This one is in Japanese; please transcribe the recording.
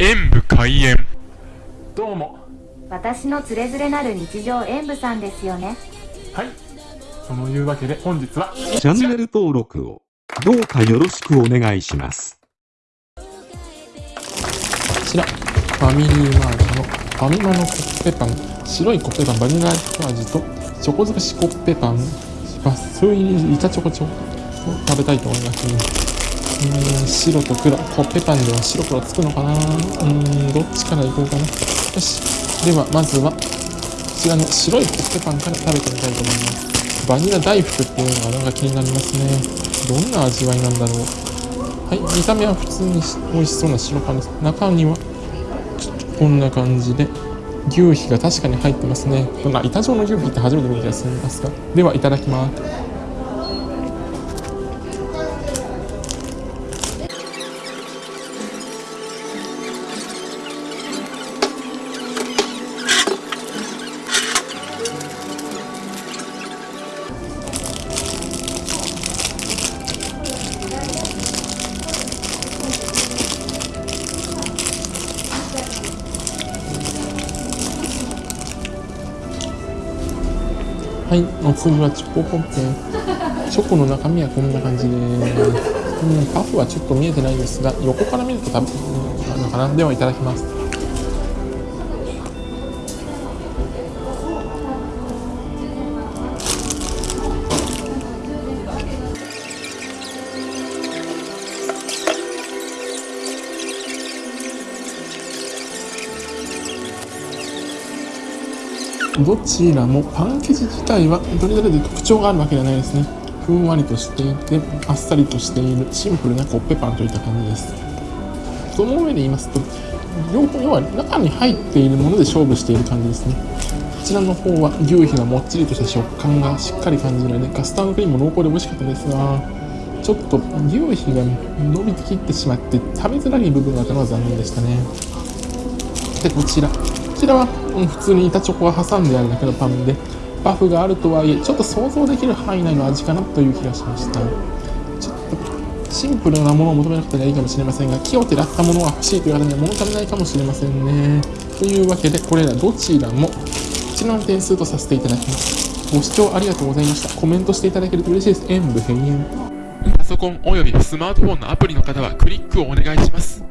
演武開演。どうも。私のつれづれなる日常演舞さんですよね。はい。そのいうわけで本日はチャンネル登録をどうかよろしくお願いします。こちらファミリーマートのファミマのコッペパン。白いコッペパンバニラ味とチョコ尽くしコッペパン。バス入り板チョコチョを食べたいと思いますーん白と黒コッペパンでは白黒つくのかな？うーんどっちからいこうかな？よしではまずはこちらの白いコッペパンから食べてみたいと思いますバニラ大福っていうのがなんか気になりますねどんな味わいなんだろう？はい、見た目は普通に美味しそうな白パンです。中には、こんな感じで、牛皮が確かに入ってますね。こんな板状の牛皮って初めて見た気がするんですが。では、いただきます。はい、お次はチョコポッケ。チョコの中身はこんな感じです、うん、パフはちょっと見えてないですが、横から見ると食べるのかな。では、いただきます。どちらもパン生地自体はどれぞれで特徴があるわけではないですね。ふんわりとしていて、あっさりとしているシンプルなコッペパンといった感じです。その上で言いますと、両方要は中に入っているもので勝負している感じですね。こちらの方は牛皮がもっちりとした食感がしっかり感じられて、カスタードクリームも濃厚で美味しかったですが、ちょっと牛皮が伸びてきってしまって食べづらい部分があったのは残念でしたね。で、こちら。ちらは、普通に板チョコが挟んであるだけのパンで、パフがあるとはいえ、ちょっと想像できる範囲内の味かなという気がしました。ちょっとシンプルなものを求めなくてはいいかもしれませんが、気を照らったものが欲しいという方には物足りないかもしれませんね。というわけで、これらどちらも、こちらの点数とさせていただきます。ご視聴ありがとうございました。コメントしていただけると嬉しいです。演武閉園。パソコンおよびスマートフォンのアプリの方はクリックをお願いします